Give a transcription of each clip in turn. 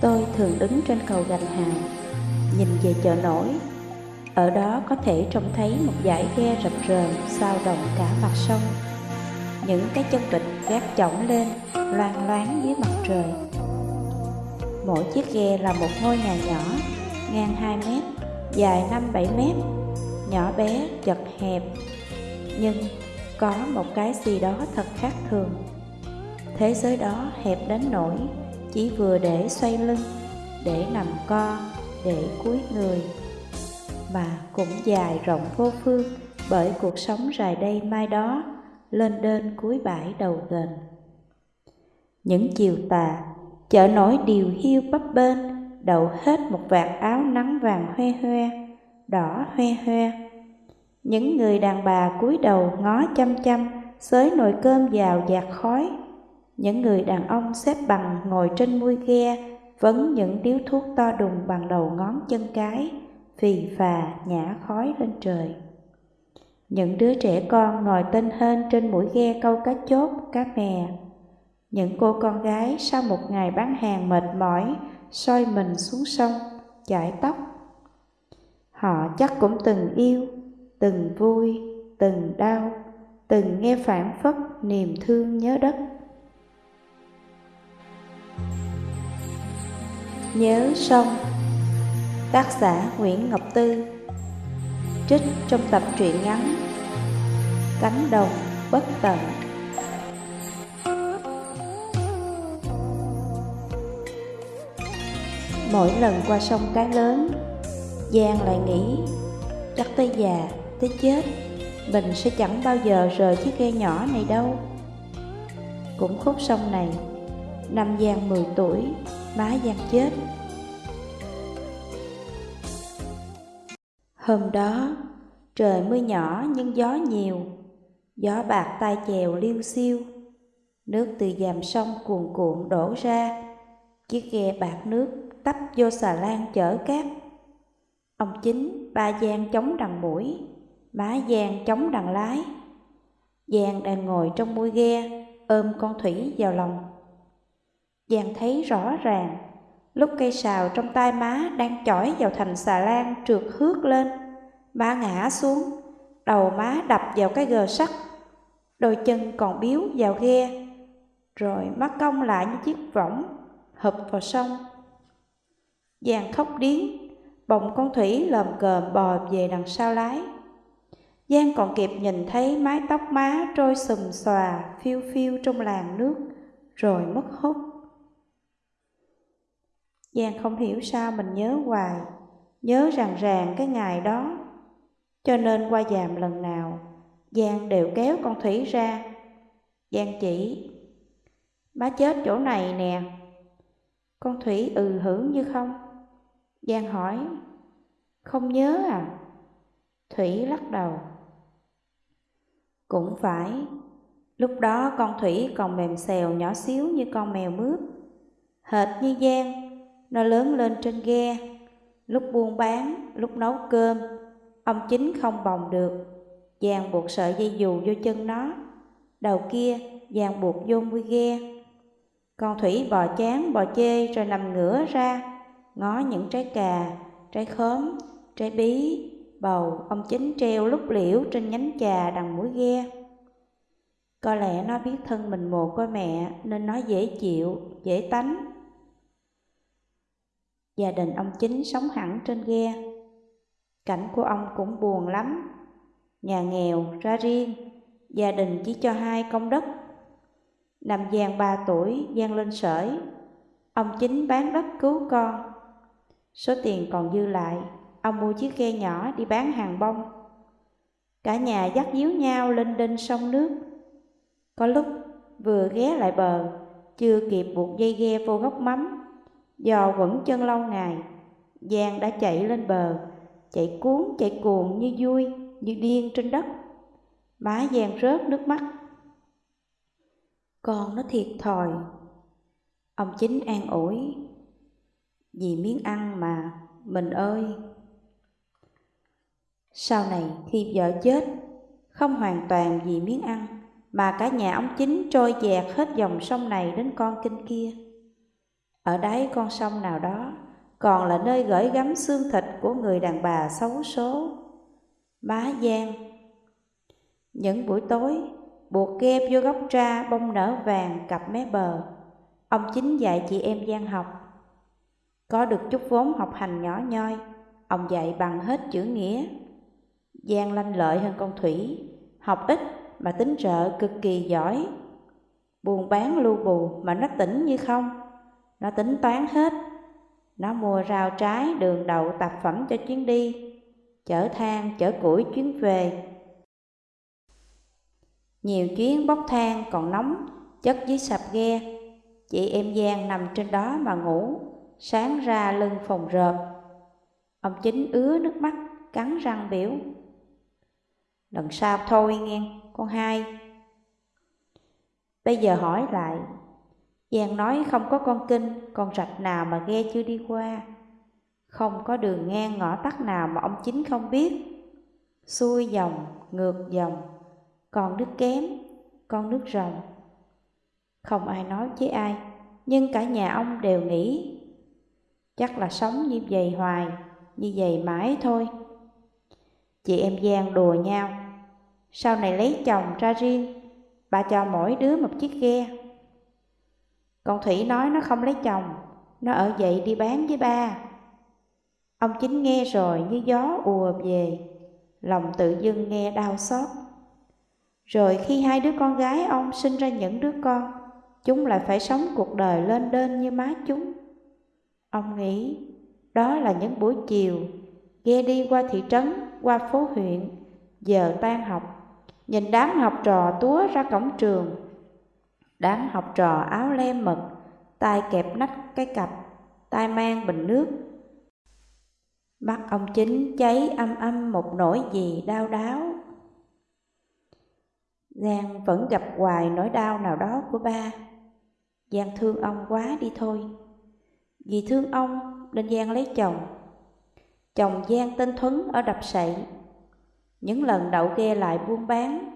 Tôi thường đứng trên cầu gành hào, nhìn về chợ nổi. Ở đó có thể trông thấy một dải ghe rập rờn sao động cả mặt sông. Những cái chân vịt gác chỏng lên, loang loáng dưới mặt trời. Mỗi chiếc ghe là một ngôi nhà nhỏ, ngang 2 mét, dài 5-7 mét, nhỏ bé, chật hẹp. Nhưng có một cái gì đó thật khác thường. Thế giới đó hẹp đến nỗi chỉ vừa để xoay lưng, để nằm co, để cúi người, mà cũng dài rộng vô phương bởi cuộc sống rài đây mai đó, lên đên cuối bãi đầu gần. Những chiều tà, chợ nổi điều hiu bấp bên, đậu hết một vạt áo nắng vàng hoe hoe, đỏ hoe hoe. Những người đàn bà cúi đầu ngó chăm chăm, xới nồi cơm vào dạt khói, những người đàn ông xếp bằng ngồi trên mui ghe, vấn những điếu thuốc to đùng bằng đầu ngón chân cái, phì phà nhả khói lên trời. Những đứa trẻ con ngồi tên hên trên mũi ghe câu cá chốt, cá mè. Những cô con gái sau một ngày bán hàng mệt mỏi, soi mình xuống sông, chải tóc. Họ chắc cũng từng yêu, từng vui, từng đau, từng nghe phản phất niềm thương nhớ đất. Nhớ sông Tác giả Nguyễn Ngọc Tư Trích trong tập truyện ngắn Cánh đồng bất tận. Mỗi lần qua sông cái lớn Giang lại nghĩ Chắc tới già, tới chết Mình sẽ chẳng bao giờ rời chiếc ghe nhỏ này đâu. Cũng khúc sông này Năm Giang 10 tuổi bá Giang chết. Hôm đó, trời mưa nhỏ nhưng gió nhiều, gió bạc tai chèo liêu xiêu, nước từ dàm sông cuồn cuộn đổ ra, chiếc ghe bạc nước tấp vô xà lan chở cát. Ông chính, ba Giang chống đằng mũi, má Giang chống đằng lái. Giang đang ngồi trong mũi ghe, ôm con Thủy vào lòng. Giang thấy rõ ràng, lúc cây sào trong tay má đang chỏi vào thành xà lan trượt hước lên, má ngã xuống, đầu má đập vào cái gờ sắt, đôi chân còn biếu vào ghe, rồi mắt cong lại như chiếc võng, hụp vào sông. Giang khóc điếng, bồng con thủy lồm cồm bò về đằng sau lái. Giang còn kịp nhìn thấy mái tóc má trôi xùm xòa phiêu phiêu trong làn nước, rồi mất hút. Giang không hiểu sao mình nhớ hoài, nhớ ràng ràng cái ngày đó. Cho nên qua dàm lần nào, Giang đều kéo con Thủy ra. Giang chỉ, má chết chỗ này nè. Con Thủy ừ hưởng như không. Giang hỏi, không nhớ à? Thủy lắc đầu. Cũng phải, lúc đó con Thủy còn mềm xèo nhỏ xíu như con mèo mướp. Hệt như Giang, nó lớn lên trên ghe, lúc buôn bán, lúc nấu cơm, ông chính không bồng được. Giang buộc sợi dây dù vô chân nó, đầu kia Giang buộc vô mũi ghe. Con Thủy bò chán, bò chê rồi nằm ngửa ra, ngó những trái cà, trái khóm, trái bí, bầu, ông chính treo lúc liễu trên nhánh trà đằng mũi ghe. Có lẽ nó biết thân mình mồ côi mẹ nên nó dễ chịu, dễ tánh. Gia đình ông chính sống hẳn trên ghe. Cảnh của ông cũng buồn lắm. Nhà nghèo ra riêng, gia đình chỉ cho hai công đất. Năm Giang ba tuổi, Giang lên sởi. Ông chính bán đất cứu con. Số tiền còn dư lại, ông mua chiếc ghe nhỏ đi bán hàng bông. Cả nhà dắt díu nhau lên đinh sông nước. Có lúc vừa ghé lại bờ, chưa kịp buộc dây ghe vô góc mắm Do quẩn chân lâu ngày, Giang đã chạy lên bờ, chạy cuốn chạy cuồng như vui, như điên trên đất. Má Giang rớt nước mắt. Con nó thiệt thòi. Ông chính an ủi. Vì miếng ăn mà, mình ơi. Sau này khi vợ chết, không hoàn toàn vì miếng ăn, mà cả nhà ông chính trôi dạt hết dòng sông này đến con kinh kia. Ở đáy con sông nào đó còn là nơi gửi gắm xương thịt của người đàn bà xấu số. Má Giang Những buổi tối, buộc ghe vô gốc tra bông nở vàng cặp mé bờ. Ông chính dạy chị em Giang học. Có được chút vốn học hành nhỏ nhoi, ông dạy bằng hết chữ nghĩa. Giang lanh lợi hơn con Thủy, học ít mà tính trợ cực kỳ giỏi. Buồn bán lưu bù mà nó tỉnh như không, nó tính toán hết. Nó mua rau trái đường đậu tạp phẩm cho chuyến đi, chở than, chở củi chuyến về. Nhiều chuyến bốc than còn nóng, chất dưới sạp ghe. Chị em Giang nằm trên đó mà ngủ, sáng ra lưng phòng rợp. Ông chính ứa nước mắt, cắn răng biểu. Lần sau thôi nghe, con hai. Bây giờ hỏi lại, Giang nói không có con kinh, con rạch nào mà ghe chưa đi qua. Không có đường ngang ngõ tắt nào mà ông chính không biết. Xuôi dòng, ngược dòng, còn nước kém, con nước rồng. Không ai nói với ai, nhưng cả nhà ông đều nghĩ chắc là sống như vậy hoài, như vậy mãi thôi. Chị em Giang đùa nhau, sau này lấy chồng ra riêng, bà cho mỗi đứa một chiếc ghe còn Thủy nói nó không lấy chồng, nó ở vậy đi bán với ba. Ông chính nghe rồi như gió ùa về, lòng tự dưng nghe đau xót. Rồi khi hai đứa con gái ông sinh ra những đứa con, chúng lại phải sống cuộc đời lên đên như má chúng. Ông nghĩ đó là những buổi chiều, ghe đi qua thị trấn, qua phố huyện, giờ tan học, nhìn đám học trò túa ra cổng trường. Đám học trò áo lem mực, tay kẹp nách cái cặp, tay mang bình nước, Mắt ông chính cháy âm âm một nỗi gì đau đáo. Giang vẫn gặp hoài nỗi đau nào đó của ba. Giang thương ông quá đi thôi. Vì thương ông nên Giang lấy chồng. Chồng Giang tên Thuấn ở đập sậy. Những lần đậu ghe lại buôn bán,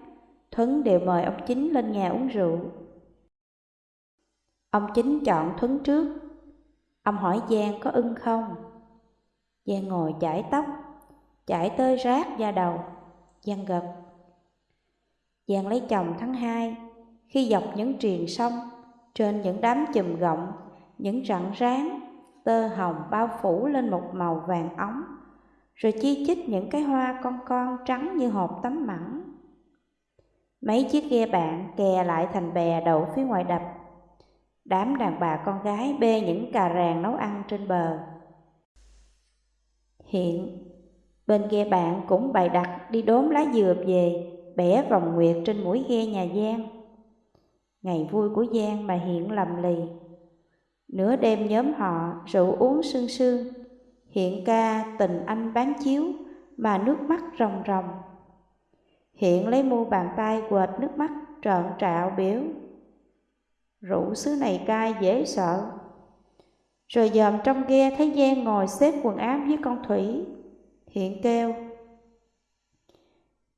Thuấn đều mời ông chính lên nhà uống rượu. Ông chính chọn Thuấn trước. Ông hỏi Giang có ưng không? Giang ngồi chải tóc, chải tơi rác da đầu, Giang gật. Giang lấy chồng tháng hai, khi dọc những triền sông, trên những đám chùm gọng, những rặng ráng, tơ hồng bao phủ lên một màu vàng óng, rồi chi chít những cái hoa con con trắng như hộp tấm mẳng. Mấy chiếc ghe bạn kè lại thành bè đậu phía ngoài đập. Đám đàn bà con gái bê những cà ràng nấu ăn trên bờ. Hiện, bên ghe bạn cũng bày đặt đi đốn lá dừa về, bẻ vòng nguyệt trên mũi ghe nhà Giang. Ngày vui của Giang mà Hiện lầm lì. Nửa đêm nhóm họ rượu uống sương sương, Hiện ca tình anh bán chiếu mà nước mắt ròng ròng. Hiện lấy mu bàn tay quệt nước mắt trợn trạo biểu. Rượu xứ này cay dễ sợ, rồi dòm trong ghe thấy Giang ngồi xếp quần áo với con Thủy Hiện kêu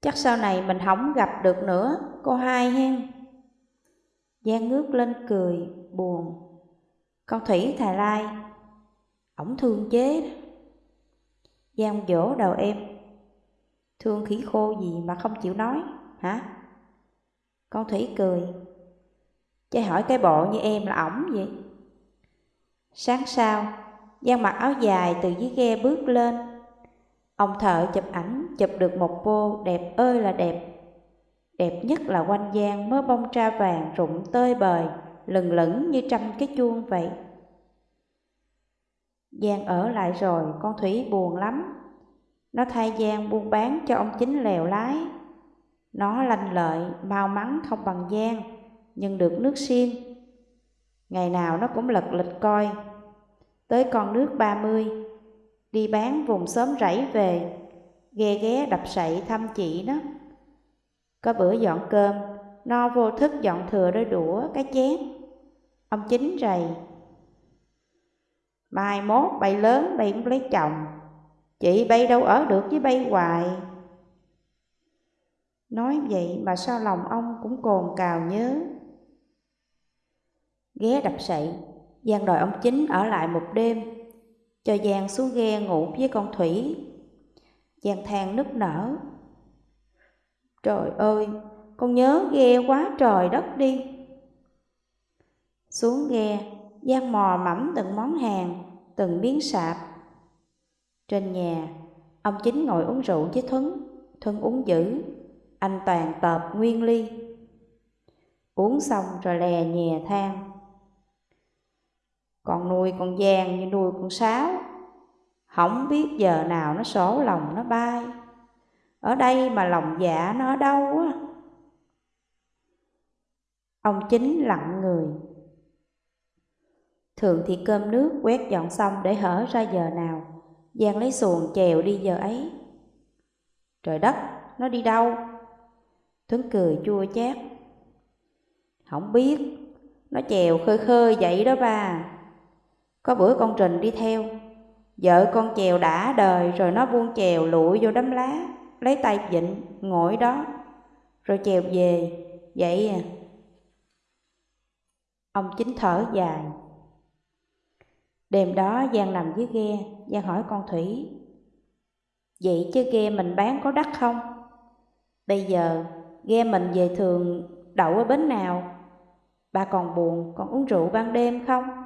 Chắc sau này mình không gặp được nữa, cô hai hen. Giang ngước lên cười, buồn Con Thủy thà lai Ổng thương chế Giang vỗ đầu em Thương khí khô gì mà không chịu nói, hả? Con Thủy cười Chứ hỏi cái bộ như em là ổng vậy Sáng sau, Giang mặc áo dài từ dưới ghe bước lên. Ông thợ chụp ảnh chụp được một cô đẹp ơi là đẹp. Đẹp nhất là quanh Giang mớ bông tra vàng rụng tơi bời, lừng lững như trăm cái chuông vậy. Giang ở lại rồi, con Thủy buồn lắm. Nó thay Giang buôn bán cho ông chính lèo lái. Nó lanh lợi, mau mắn không bằng Giang, nhưng được nước xiên Ngày nào nó cũng lật lịch coi. Tới con nước ba mươi, Đi bán vùng xóm rẫy về, Ghe ghé đập sậy thăm chị nó. Có bữa dọn cơm, No vô thức dọn thừa đôi đũa cái chén. Ông chính rầy, Mai mốt bay lớn bay cũng lấy chồng, Chị bay đâu ở được với bay hoài. Nói vậy mà sao lòng ông cũng cồn cào nhớ ghé đập sậy, Giang đòi ông Chính ở lại một đêm, cho Giang xuống ghe ngủ với con Thủy. Giang than nức nở. Trời ơi, con nhớ ghe quá trời đất đi. Xuống ghe, Giang mò mẫm từng món hàng, từng miếng sạp. Trên nhà, ông Chính ngồi uống rượu với Thuấn, Thuấn uống dữ, anh Toàn tợp nguyên ly. Uống xong rồi lè nhè than. Còn nuôi con Giang như nuôi con sáo, không biết giờ nào nó sổ lòng nó bay. Ở đây mà lòng dạ nó ở đâu á. Ông Chính lặng người. Thường thì cơm nước quét dọn xong để hở ra giờ nào. Giang lấy xuồng chèo đi giờ ấy. Trời đất, nó đi đâu? Tuấn cười chua chát. Không biết, nó chèo khơi khơi vậy đó bà. Có bữa con Trình đi theo, vợ con chèo đã đời rồi nó buông chèo lụi vô đám lá, lấy tay vịnh, ngồi đó, rồi chèo về, vậy à. Ông chính thở dài. Đêm đó Giang nằm dưới ghe, Giang hỏi con Thủy, Vậy chứ ghe mình bán có đắt không? Bây giờ ghe mình về thường đậu ở bến nào? bà còn buồn, còn uống rượu ban đêm không?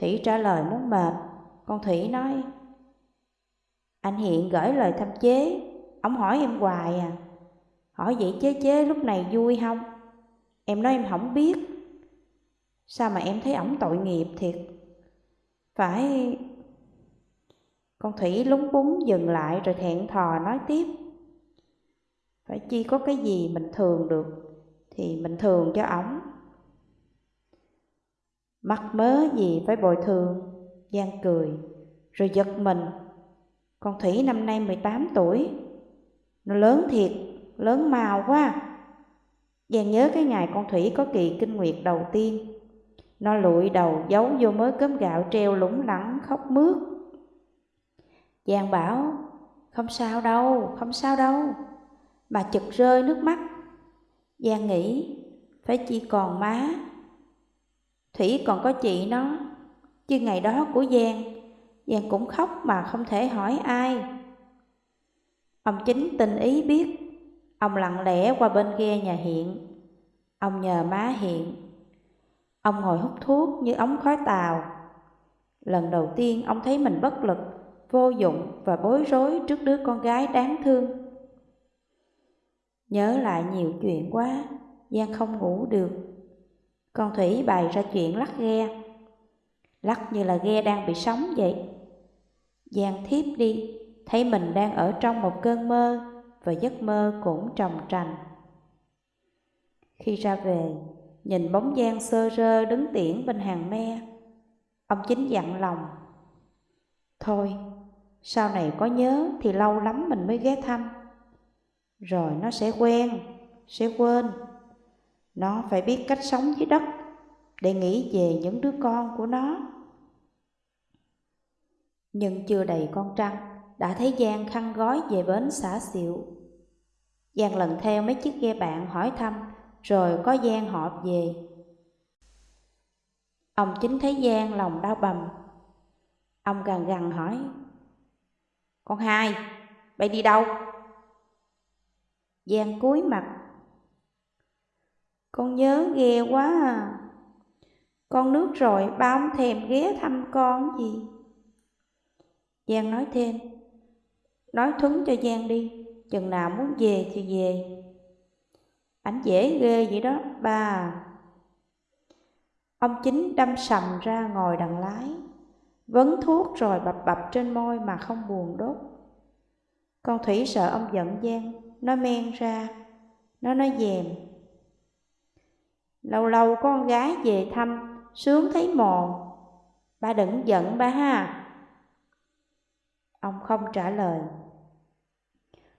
Thủy trả lời muốn mệt, con Thủy nói Anh Hiện gửi lời thăm chế, ông hỏi em hoài à Hỏi vậy chế chế lúc này vui không? Em nói em không biết Sao mà em thấy ổng tội nghiệp thiệt Phải con Thủy lúng búng dừng lại rồi thẹn thò nói tiếp. Phải chi có cái gì mình thường được thì mình thường cho ổng. Mắc mớ gì phải bồi thường, Giang cười, rồi giật mình. Con Thủy năm nay 18 tuổi, nó lớn thiệt, lớn màu quá. Giang nhớ cái ngày con Thủy có kỳ kinh nguyệt đầu tiên. Nó lụi đầu giấu vô mớ cơm gạo treo lủng lẳng khóc mướt Giang bảo, không sao đâu, không sao đâu. Bà chực rơi nước mắt. Giang nghĩ, phải chỉ còn má. Thủy còn có chị nó, chứ ngày đó của Giang, Giang cũng khóc mà không thể hỏi ai. Ông chính tình ý biết, ông lặng lẽ qua bên ghe nhà Hiện. Ông nhờ má Hiện. Ông ngồi hút thuốc như ống khói tàu. Lần đầu tiên ông thấy mình bất lực vô dụng và bối rối trước đứa con gái đáng thương. Nhớ lại nhiều chuyện quá, Giang không ngủ được. Con Thủy bày ra chuyện lắc ghe, lắc như là ghe đang bị sóng vậy. Giang thiếp đi, thấy mình đang ở trong một cơn mơ và giấc mơ cũng trồng trành. Khi ra về, nhìn bóng Giang sơ rơ đứng tiễn bên hàng me, ông chính dặn lòng. Thôi, sau này có nhớ thì lâu lắm mình mới ghé thăm. Rồi nó sẽ quen, sẽ quên. Nó phải biết cách sống dưới đất để nghĩ về những đứa con của nó. Nhưng chưa đầy con trăng, đã thấy Giang khăn gói về bến xã Xịu. Giang lần theo mấy chiếc ghe bạn hỏi thăm, rồi có Giang họp về. Ông chính thấy Giang lòng đau bầm. Ông gần gần hỏi, con hai, bay đi đâu? Giang cúi mặt. Con nhớ ghê quá à. Con nước rồi, ba ông thèm ghé thăm con gì? Giang nói thêm. Nói thuấn cho Giang đi, chừng nào muốn về thì về. Ảnh dễ ghê vậy đó, ba à. Ông chính đâm sầm ra ngồi đằng lái Vấn thuốc rồi bập bập trên môi mà không buồn đốt Con Thủy sợ ông giận gian Nó men ra Nó nói dèm Lâu lâu con gái về thăm Sướng thấy mồ Ba đừng giận ba ha. Ông không trả lời.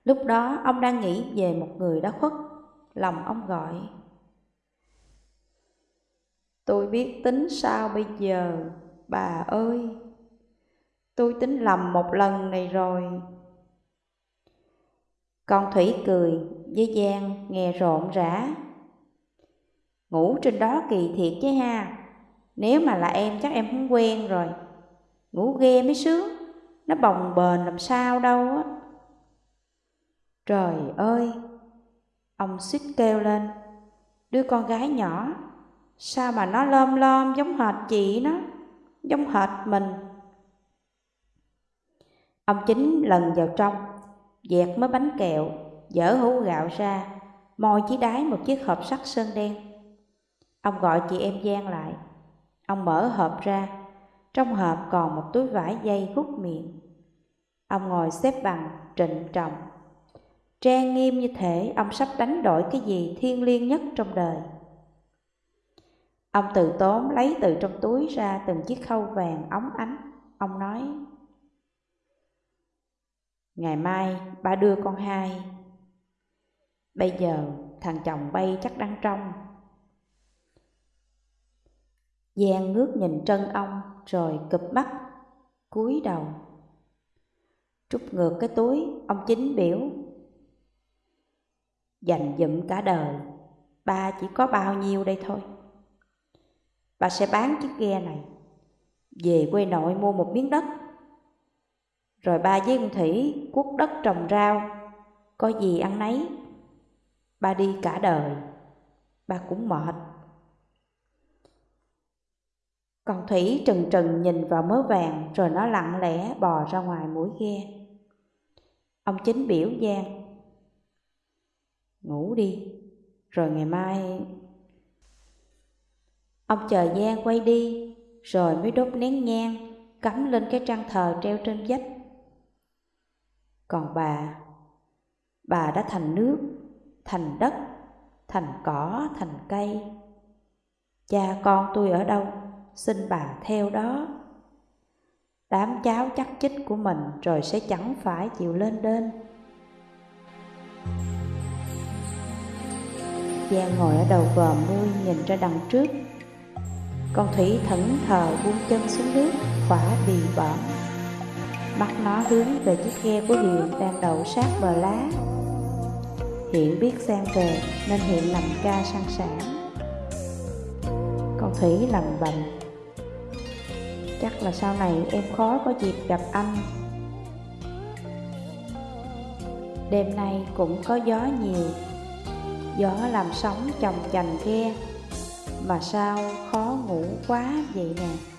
Lúc đó ông đang nghĩ về một người đã khuất. Lòng ông gọi. Tôi biết tính sao bây giờ Bà ơi, tôi tính lầm một lần này rồi. Con Thủy cười, với Giang nghe rộn rã. Ngủ trên đó kỳ thiệt chứ ha, Nếu mà là em chắc em không quen rồi. Ngủ ghe mới sướng. Nó bồng bềnh làm sao đâu á. Trời ơi. Ông xích kêu lên. Đứa con gái nhỏ. Sao mà nó lom lom giống hệt chị nó? Giống hệt mình. Ông chính lần vào trong Dẹt mấy bánh kẹo Dở hũ gạo ra Môi chỉ đáy một chiếc hộp sắt sơn đen. Ông gọi chị em Giang lại. Ông mở hộp ra. Trong hộp còn một túi vải dây hút miệng. Ông ngồi xếp bằng, trịnh trọng. Trang nghiêm như thể ông sắp đánh đổi cái gì thiêng liêng nhất trong đời. Ông từ tốn lấy từ trong túi ra từng chiếc khâu vàng óng ánh. Ông nói, Ngày mai ba đưa con hai. Bây giờ thằng chồng bay chắc đang trong. Giang ngước nhìn chân ông rồi cụp mắt, cúi đầu. Trút ngược cái túi, ông chính biểu. Dành dụm cả đời, ba chỉ có bao nhiêu đây thôi. Bà sẽ bán chiếc ghe này, về quê nội mua một miếng đất. Rồi ba với ông Thủy cuốc đất trồng rau, có gì ăn nấy. Ba đi cả đời, ba cũng mệt. Còn Thủy trừng trừng nhìn vào mớ vàng rồi nó lặng lẽ bò ra ngoài mũi ghe. Ông chính biểu Giang. Ngủ đi, rồi ngày mai... Ông chờ Giang quay đi, rồi mới đốt nén nhang, cắm lên cái trang thờ treo trên vách. Còn bà, bà đã thành nước, thành đất, thành cỏ, thành cây. Cha con tôi ở đâu? Xin bà theo đó. Đám cháu chắc chích của mình rồi sẽ chẳng phải chịu lên đên. Giang ngồi ở đầu vòm nuôi nhìn ra đằng trước. Con Thủy thẫn thờ buông chân xuống nước, khỏa bì bõm. Mắt nó hướng về chiếc ghe của Hiền đang đậu sát bờ lá. Hiện biết sang về nên Hiện làm ca sang sản. Con Thủy lầm bầm Chắc là sau này em khó có dịp gặp anh. Đêm nay cũng có gió nhiều. Gió làm sóng chồng chành ghe. Mà sao khó ngủ quá vậy nè?